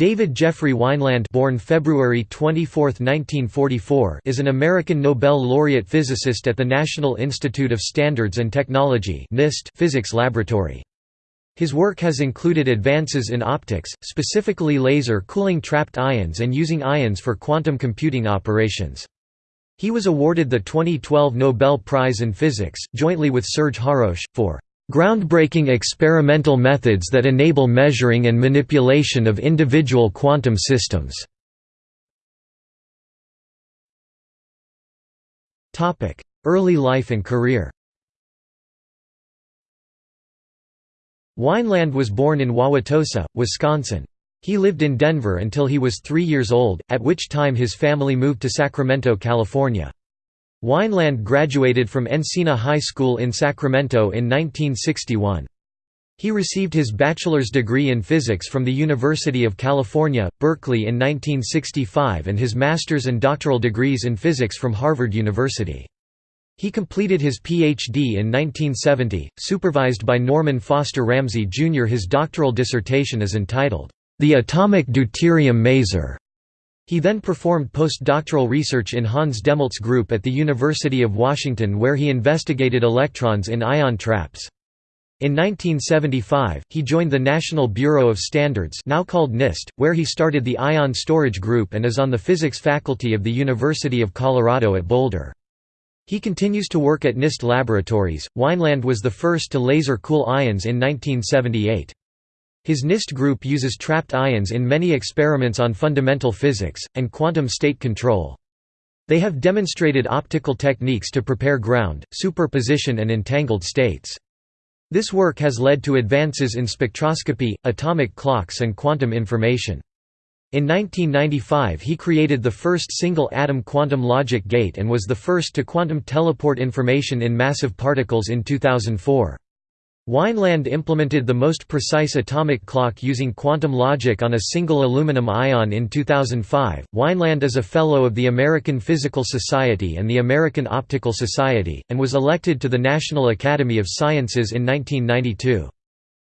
David Jeffrey Wineland born February 24, 1944, is an American Nobel laureate physicist at the National Institute of Standards and Technology NIST physics laboratory. His work has included advances in optics, specifically laser cooling trapped ions and using ions for quantum computing operations. He was awarded the 2012 Nobel Prize in Physics, jointly with Serge Haroche, for Groundbreaking experimental methods that enable measuring and manipulation of individual quantum systems. Early life and career Wineland was born in Wauwatosa, Wisconsin. He lived in Denver until he was three years old, at which time his family moved to Sacramento, California. Wineland graduated from Encina High School in Sacramento in 1961. He received his bachelor's degree in physics from the University of California, Berkeley in 1965 and his master's and doctoral degrees in physics from Harvard University. He completed his Ph.D. in 1970, supervised by Norman Foster Ramsey Jr. His doctoral dissertation is entitled, The Atomic Deuterium Maser. He then performed postdoctoral research in Hans Dehmelt's group at the University of Washington where he investigated electrons in ion traps. In 1975, he joined the National Bureau of Standards now called NIST, where he started the Ion Storage Group and is on the physics faculty of the University of Colorado at Boulder. He continues to work at NIST laboratories. Wineland was the first to laser cool ions in 1978. His NIST group uses trapped ions in many experiments on fundamental physics, and quantum state control. They have demonstrated optical techniques to prepare ground, superposition and entangled states. This work has led to advances in spectroscopy, atomic clocks and quantum information. In 1995 he created the first single-atom quantum logic gate and was the first to quantum teleport information in massive particles in 2004. Wineland implemented the most precise atomic clock using quantum logic on a single aluminum ion in 2005. Wineland is a Fellow of the American Physical Society and the American Optical Society, and was elected to the National Academy of Sciences in 1992.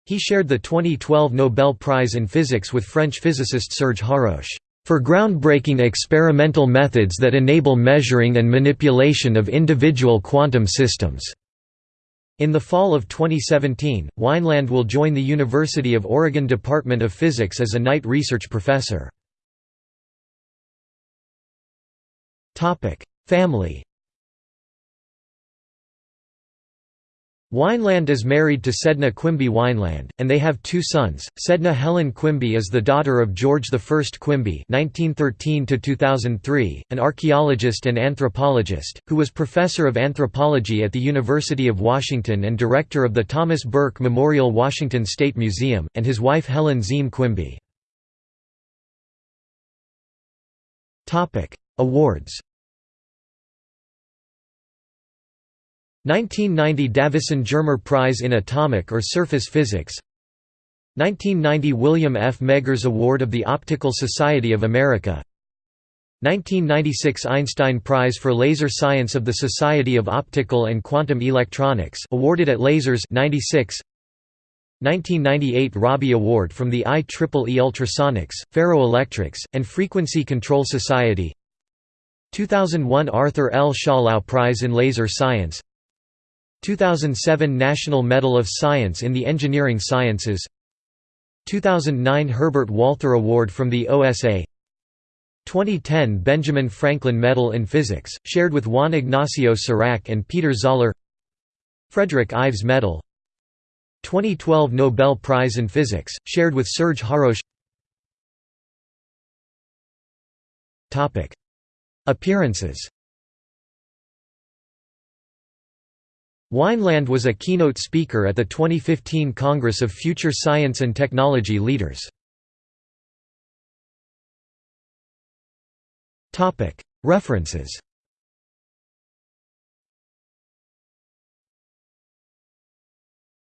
He shared the 2012 Nobel Prize in Physics with French physicist Serge Haroche, for groundbreaking experimental methods that enable measuring and manipulation of individual quantum systems. In the fall of 2017, Wineland will join the University of Oregon Department of Physics as a Knight Research Professor. Family Wineland is married to Sedna Quimby Wineland, and they have two sons. Sedna Helen Quimby is the daughter of George I Quimby (1913–2003), an archaeologist and anthropologist, who was professor of anthropology at the University of Washington and director of the Thomas Burke Memorial Washington State Museum, and his wife Helen Ziem Quimby. Topic: Awards. 1990 Davisson Germer Prize in Atomic or Surface Physics. 1990 William F. Meggers Award of the Optical Society of America. 1996 Einstein Prize for Laser Science of the Society of Optical and Quantum Electronics awarded at Lasers 96 1998 Rabi Award from the IEEE Ultrasonics, Ferroelectrics, and Frequency Control Society. 2001 Arthur L. Schawlow Prize in Laser Science 2007 National Medal of Science in the Engineering Sciences 2009 Herbert Walther Award from the OSA 2010 Benjamin Franklin Medal in Physics, shared with Juan Ignacio Cirac and Peter Zoller Frederick Ives Medal 2012 Nobel Prize in Physics, shared with Serge Haroche Appearances Wineland was a keynote speaker at the 2015 Congress of Future Science and Technology Leaders. References